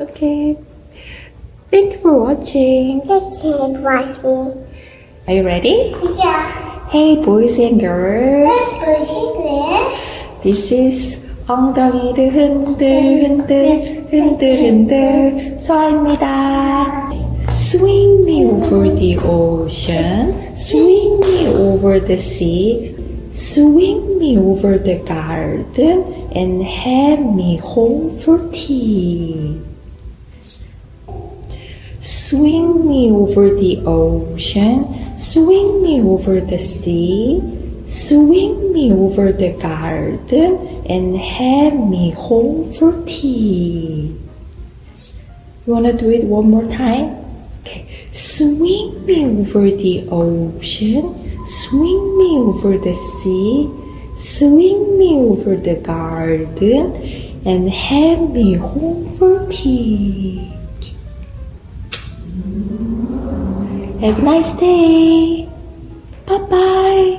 Okay. Thank you for watching. Keep watching. Are you ready? Yeah. Hey, boys and girls. Let's pushing there. This is 엉덩이를 흔들 흔들 흔들 흔들 서입니다. Swing me over the ocean, swing me over the sea, swing me over the garden, and have me home for tea. Swing me over the ocean, swing me over the sea, swing me over the garden, and have me home for tea. You wanna do it one more time? Okay. Swing me over the ocean, swing me over the sea, swing me over the garden, and have me home for tea. Have a nice day. Bye bye.